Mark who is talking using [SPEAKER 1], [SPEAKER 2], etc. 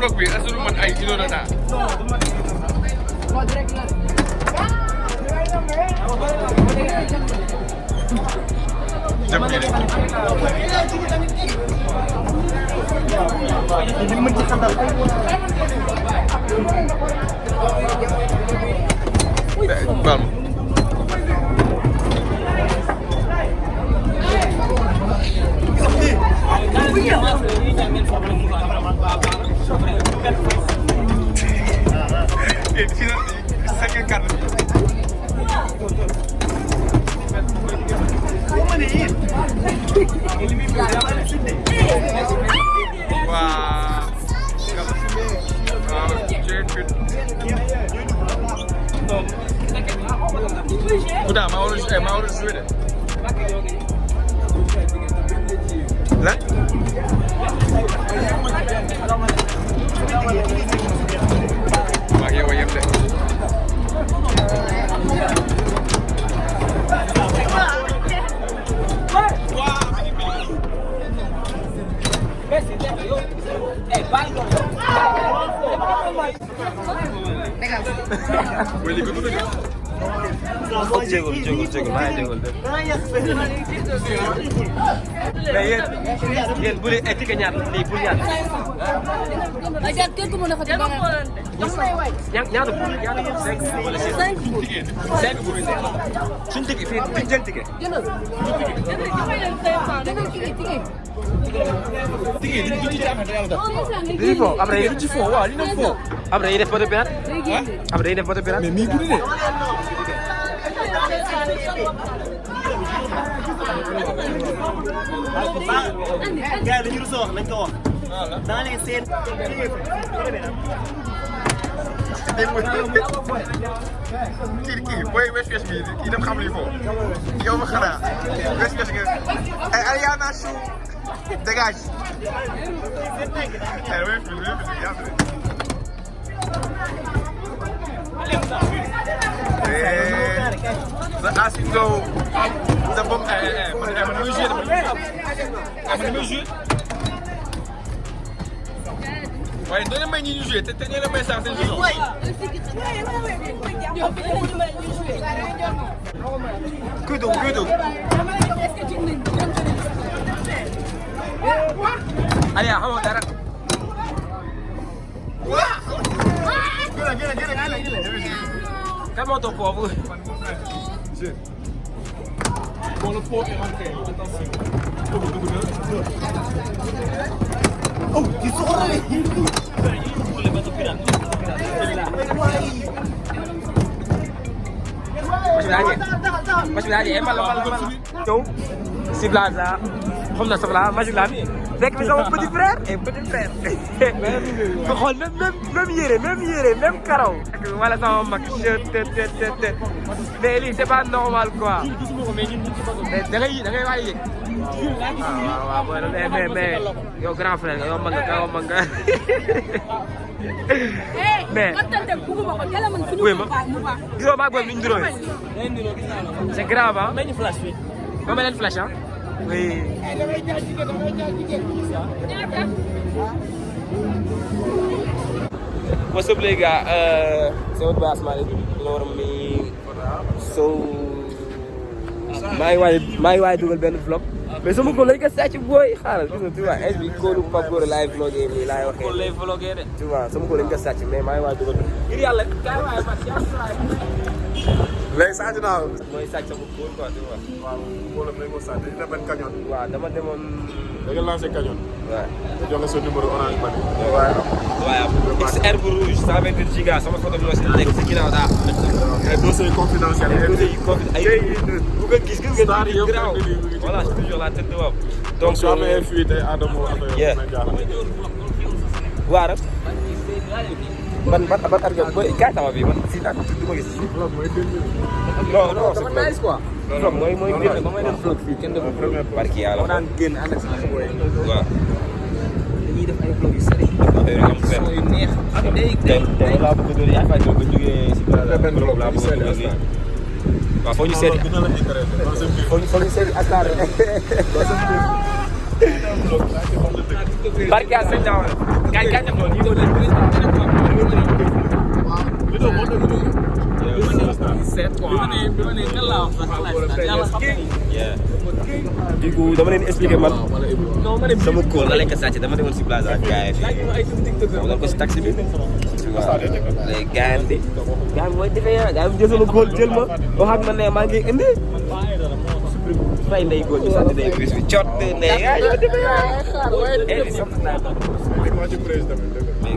[SPEAKER 1] vlog bi est-ce du man ay kilo data. jëm bi de. Baal Filha, filha, saca a cara. Ele me viu, ela me chutei. Uau! Uau, Jared Pitt. Куда? Мауру, э, Мауру Жуйда. Да? Bonne écoute.
[SPEAKER 2] Jéegul maa ngi jéegul de. mais yéen yéen bu dee étiquette ñaar lii pour ñaar.
[SPEAKER 3] Aja kër gu mën a fa
[SPEAKER 2] ña ñaata pour ñaata pour cinq wala six.
[SPEAKER 3] Cinq pour.
[SPEAKER 2] cinq pour suñu ticket fii duñ jël.
[SPEAKER 3] Jëndal. Jëndal tigi tigi.
[SPEAKER 2] dañuy fo après
[SPEAKER 4] ci fo waaw li na fo
[SPEAKER 2] après dañuy def photo
[SPEAKER 3] génne.
[SPEAKER 2] après dañuy def photo pirate.
[SPEAKER 4] mais mi guddi de
[SPEAKER 5] gars yi dans les scènes.
[SPEAKER 1] kii kii Als ik go, dan bom, eh, eh, maar mijn muziek, maar mijn muziek. Vai, dona mãe de juiz, tem que levar essa sem juiz. Ué, Cuidado, cuidado. Ali, vamos dar. Gila, gila, gila, gila. Calma, teu povo. Dieu.
[SPEAKER 4] Bon, le pot est rentré. Attention. Oh, ils sont
[SPEAKER 2] rentrés. Masuk lagi, masuk lagi. Emang lama-lama. Tuh, si Blaza. Kau nak sebelah, masuk lagi fekk fi sama petit frère? Et petit frère. xool même même même yére même yére même karaw. wala sama mag te te te te te mais lii c'est pas normal quoi. mais da ngay da ngay waay yëg. waaw waaw waaw mais mais mais yow grand frère nga yow mag nga yow mag nga. mais oui ma gisoo maa c'est grave ah. Ba ma leen flash ah. Oui. What's up les gars? Uh, c'est votre boy Asmalik. You know what I mean? So maa ngi waay maa ngi waay dugal benn vlog. mais sama ko lañ ko sàcc booy xaaral gis nga tu vois est bi kóolu Pape Gora laay vlogué nii laay waxee.
[SPEAKER 5] Lay vlogué de.
[SPEAKER 2] tu vois sama ko lañ ko sàcc mais maa ngi waay dugal. ngir yàlla kaay waay
[SPEAKER 4] léegi saa dinaa
[SPEAKER 2] mooy sàcc sama kóol quoi tu vois.
[SPEAKER 4] waaw mbooloo nañ ko sant dina benn cagnon
[SPEAKER 2] waaw dama demoon.
[SPEAKER 4] da nga lancé cagnon
[SPEAKER 2] waaw.
[SPEAKER 4] nga joxe sa numéro orange money
[SPEAKER 2] waaw waaw XR bu rouge 128 giga sama photo bi moo si nekk si ginnaaw daa
[SPEAKER 4] ay
[SPEAKER 2] dossiers Covid ay bu ko gis gis nga garaaw
[SPEAKER 4] mu ngi ci
[SPEAKER 2] voilà c'est toujours la tête de wam
[SPEAKER 4] donc su amee fuite ay Adamo affaire jaaxal.
[SPEAKER 2] waaram ban ma gis non non c'est nice quoi vlog mooy mooy génn ba may def vlog fii kenn deful vlog barki yàlla
[SPEAKER 5] daan génn ànd ak sama boy.
[SPEAKER 2] waaw
[SPEAKER 5] dañuy def ay vlog yu
[SPEAKER 2] am fer
[SPEAKER 5] yu neex. day
[SPEAKER 2] tey tey laa bëgg yaa fay vlog
[SPEAKER 4] la
[SPEAKER 2] seeti coup dama leen expliqué man sama kóol la ko sàcc dama demoon si plaza ak gars yi fii
[SPEAKER 5] ay TikTok
[SPEAKER 2] ma doon ko si taxi bi yi gars yi mooy defee yaa gars yi jël sama kóol jël ma wax ak man ne maa ngi indi fay ndey góor bi sant ndey bis bi cot ndey yaa yow defee yaa eh di sant naa
[SPEAKER 4] Waa ci président bi, dëgg la.
[SPEAKER 2] mais